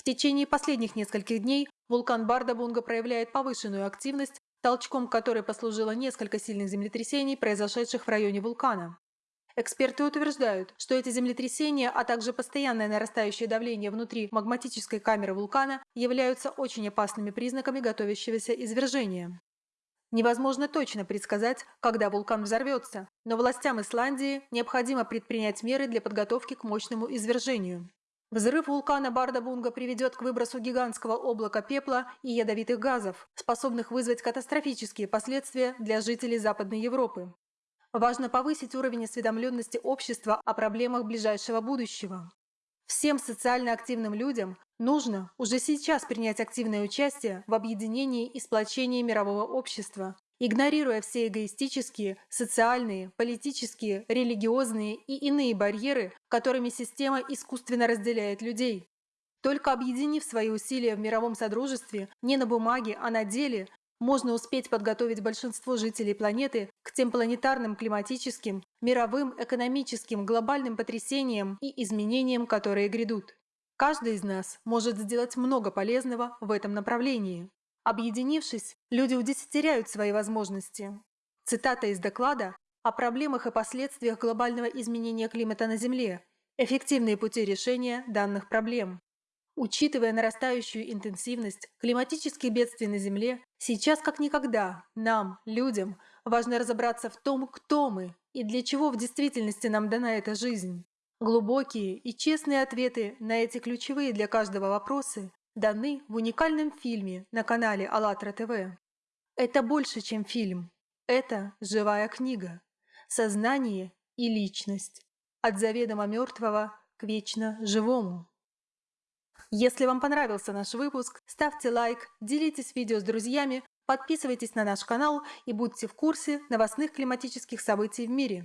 В течение последних нескольких дней вулкан Бардабунга проявляет повышенную активность, толчком которой послужило несколько сильных землетрясений, произошедших в районе вулкана. Эксперты утверждают, что эти землетрясения, а также постоянное нарастающее давление внутри магматической камеры вулкана являются очень опасными признаками готовящегося извержения. Невозможно точно предсказать, когда вулкан взорвется, но властям Исландии необходимо предпринять меры для подготовки к мощному извержению. Взрыв вулкана Бардабунга приведет к выбросу гигантского облака пепла и ядовитых газов, способных вызвать катастрофические последствия для жителей Западной Европы. Важно повысить уровень осведомленности общества о проблемах ближайшего будущего. Всем социально активным людям нужно уже сейчас принять активное участие в объединении и сплочении мирового общества, игнорируя все эгоистические, социальные, политические, религиозные и иные барьеры, которыми система искусственно разделяет людей. Только объединив свои усилия в мировом содружестве не на бумаге, а на деле, можно успеть подготовить большинство жителей планеты к тем планетарным климатическим, мировым, экономическим, глобальным потрясениям и изменениям, которые грядут. Каждый из нас может сделать много полезного в этом направлении. Объединившись, люди удесятеряют свои возможности. Цитата из доклада о проблемах и последствиях глобального изменения климата на Земле. Эффективные пути решения данных проблем. Учитывая нарастающую интенсивность климатических бедствий на Земле, сейчас как никогда нам, людям, важно разобраться в том, кто мы и для чего в действительности нам дана эта жизнь. Глубокие и честные ответы на эти ключевые для каждого вопросы даны в уникальном фильме на канале АЛЛАТРА ТВ. Это больше, чем фильм. Это живая книга. Сознание и личность. От заведомо мертвого к вечно живому. Если вам понравился наш выпуск, ставьте лайк, делитесь видео с друзьями, подписывайтесь на наш канал и будьте в курсе новостных климатических событий в мире.